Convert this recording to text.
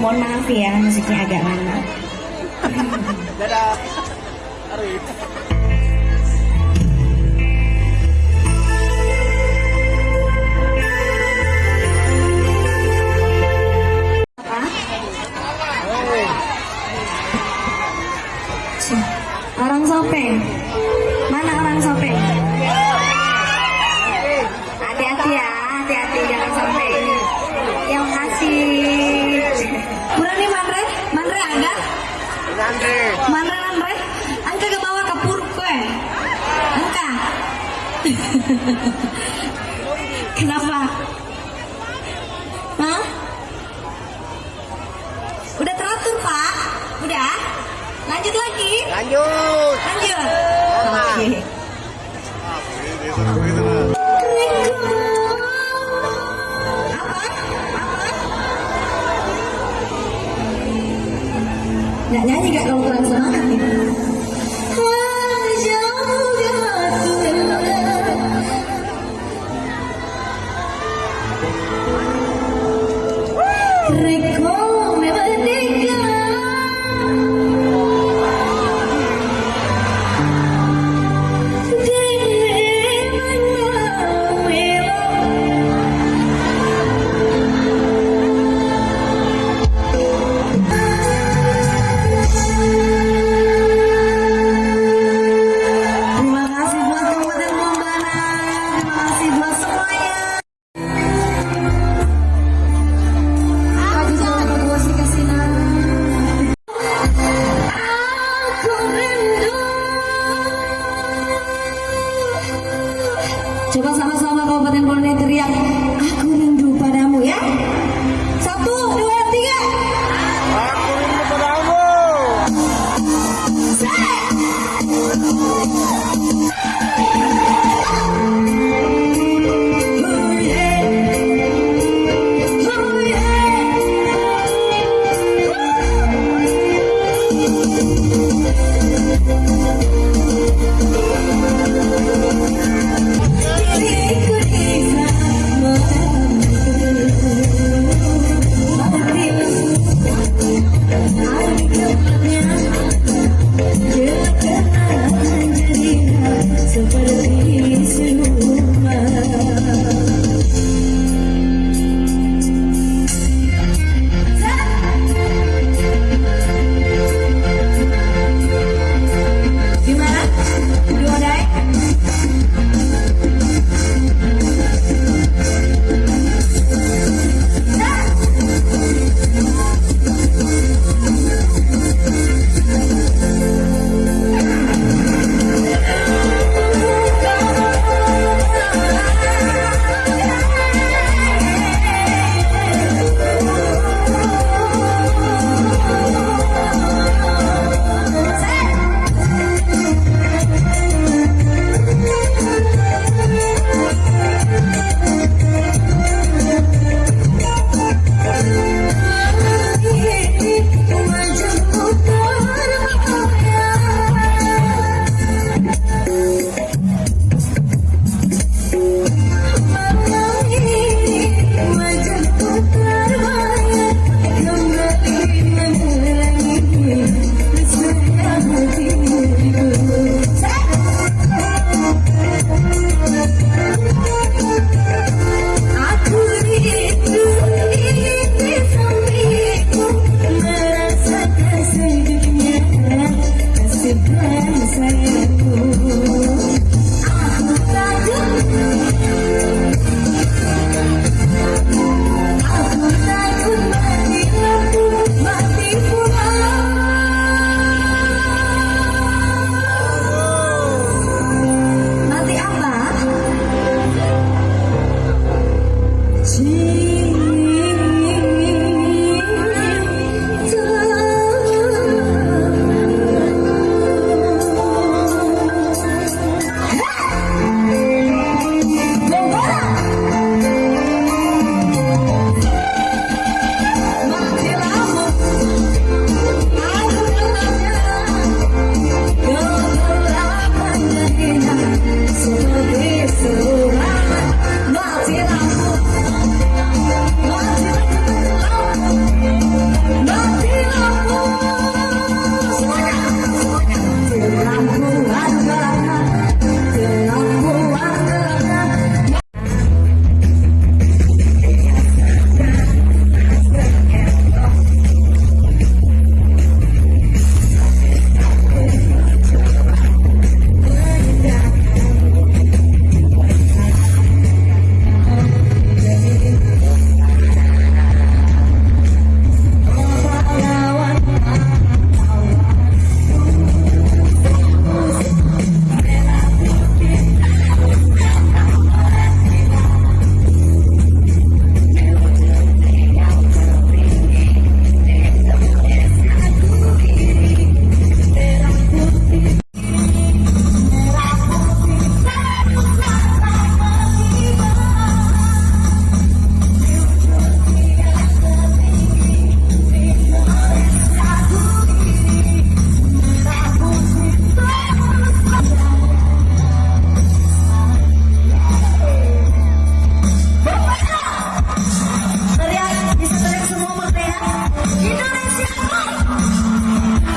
Mohon maaf ya, musiknya agak lama. Dadah. Arif. Orang Sopeng. Kenapa? Hah? Udah teratur Pak? Udah? Lanjut lagi? Lanjut. Lanjut. Oke. Apa? Recuérdame de go. coba sama-sama Kabupaten Bone